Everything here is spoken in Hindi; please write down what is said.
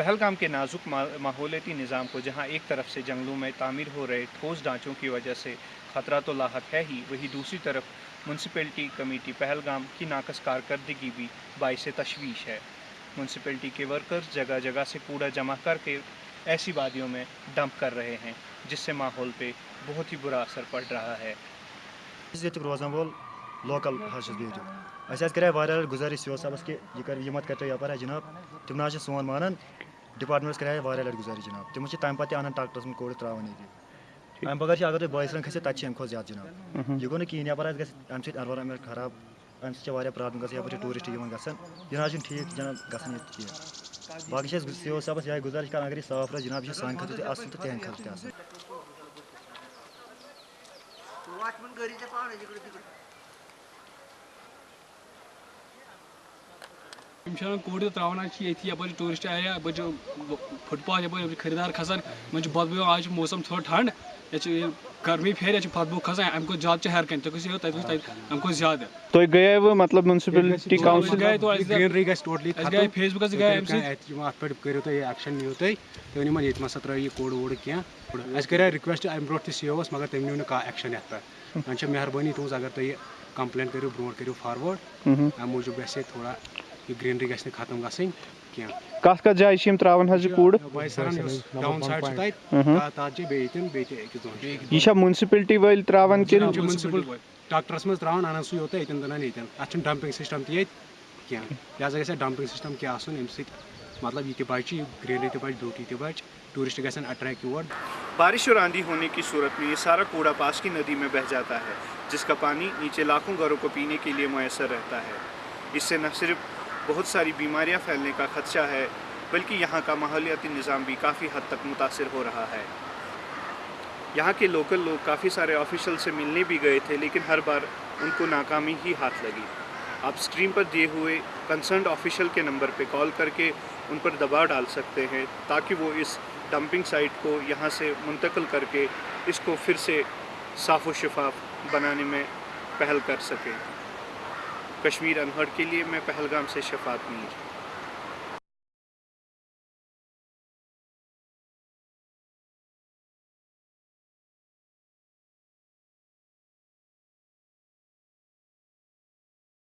पहलगाम के नाजुक माहौलती निज़ाम को जहाँ एक तरफ़ से जंगलों में तामीर हो रहे ठोस ढांचों की वजह से ख़तरा तो लाक है ही, वही दूसरी तरफ़ म्यूनसिपलिटी कमेटी पहलगाम की नाकस कारकर्दगी भी बाईस तशवीश है। म्यूनसिपलिटी के वर्कर्स जगह जगह से कूड़ा जमा करके ऐसी वादियों में डंप कर रहे हैं, जिससे माहौल पे बहुत ही बुरा असर पड़ रहा है। रोजान वोल लोकल गुजारिश सी साहबस कि यह कर मत कर जनाब। तम ना सोन मानान डिपार्टमेंट्स कर लट गुजारिश जनाब। तम तम पे अनान ट्रैक्टरस में कोड़ त्रावान ये अम बगैर अगर तुम बॉयस खसो तक अमे ज़्यादा जनाब। यह गो कहें यपर अमे सनवायरमेंट खराब अमे सह प्रॉब्लम ग टूरिस्ट ग यह ना ठीक जनाब ग कहें बाकी सी ओ साहबस यह गुजारिश कर अगर साफ़ रह जनाब यह सान खत असल तो तेहद खत कोड त्रावान ये टूरिस्ट एरिया फुटपाथ ये खरीदार खसान मन बदबू आज मौसम थोड़ा ठंड ये गर्मी फेर ये बदबू खसान अम ज़्यादा हर कन तुम अम ज़्यादा तो गए वो मतलब म्यूनसिपलिटी काउंसिल गए तो ग्रीनरी टोटली गए फेसबुक गए अत पे करो तुम एक्शन नियो तुम तुम ये मसा त्रो यह कोड वोड कह कर रिक्वेस्ट अम ब्रो सी ओ मगर तुम नी कह एक्शन ये पे वह मेहरबानी तुज अगर तुम कंप्लेन करो ब्रो करो फारवर्ड अम मूजूब गि थोड़ा ग्रीनरी गि खत्म गई कत कत जाय त्रावान हज कूड़। यह म्यूनसिपलिटी वल त्रावान कि ट्रैक्टरस सह योत यन दनान यन अत डंपिंग सिस्टम लिहाजा गि डंपिंग सिस्टम क्या आसन अम मतलब यह बच ग्रीनरी तच ब्यूटी त बच टूरिस्ट गन अट्रैक्ट योर बारिश और आंधी होने की सूरत में ये सारा कूड़ा पास की नदी में बह जाता है जिसका पानी नीचे लाखों घरों को पीने के लिए मैसर रहता है। इससे न सिर्फ़ बहुत सारी बीमारियाँ फैलने का खदशा है, बल्कि यहाँ का माहौलियाती निज़ाम भी काफ़ी हद तक मुतासर हो रहा है। यहाँ के लोकल लोग काफ़ी सारे ऑफिशल से मिलने भी गए थे, लेकिन हर बार उनको नाकामी ही हाथ लगी। आप स्क्रीन पर दिए हुए कंसर्न ऑफिशियल के नंबर पर कॉल करके उन पर दबाव डाल सकते हैं, ताकि वो इस डंपिंग साइट को यहाँ से मुंतकल करके इसको फिर से साफ़ व शफाफ बनाने में पहल कर सकें। कश्मीर अनहर्ड के लिए मैं पहलगाम से शफात मीर।